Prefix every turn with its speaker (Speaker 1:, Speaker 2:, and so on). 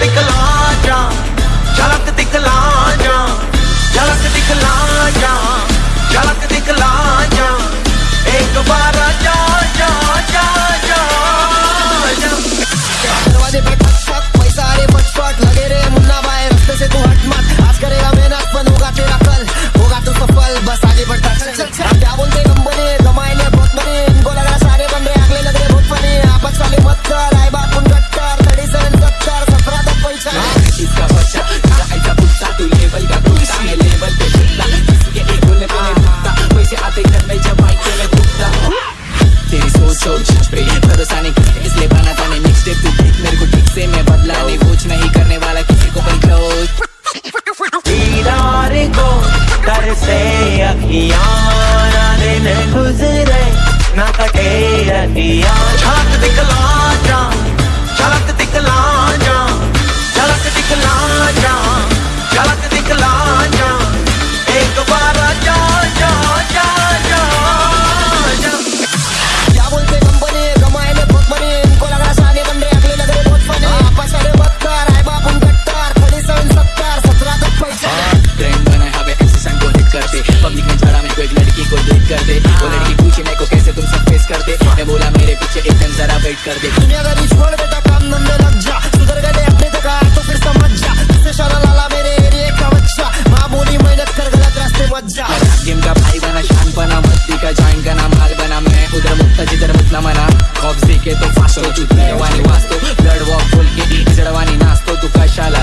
Speaker 1: बिकला जा।
Speaker 2: छोड़ पे ये भरोसा नहीं इसलिए बना जाने मिक्स टेप तू देख मेरे को ठीक से मैं बदला नहीं, कुछ नहीं करने वाला, किसी को पर क्लोज
Speaker 1: दीदार को कर से अखियाँ दिन गुजरे, ना कटे अखियाँ।
Speaker 2: एक लड़की को देख कर दे। वो हाँ। लड़की पूछे मेरे को कैसे तुम सब फेस कर दे मैं बोला मेरे पीछे एक दिन जरा वेट कर दे।
Speaker 3: दुनिया का दुनियादारी छोड़ बेटा काम धंधे लग जा। सुधर गए अपने तक जगह तो फिर समझ जा। इससे शाला लाला मेरे एरिया का बच्चा। माँ बोली मेहनत कर गलत रास्ते मत जा।
Speaker 2: गेम का भाई बना शान बना मस्ती का जान का नाम हाल बना मैं उधर मुक्ता जिधर मुतला मना। खौफ के तो फास्ट हो चुकी है वानी वास्तो ब्लड वॉक बोल के जड़वानी नास्तो तू का शाला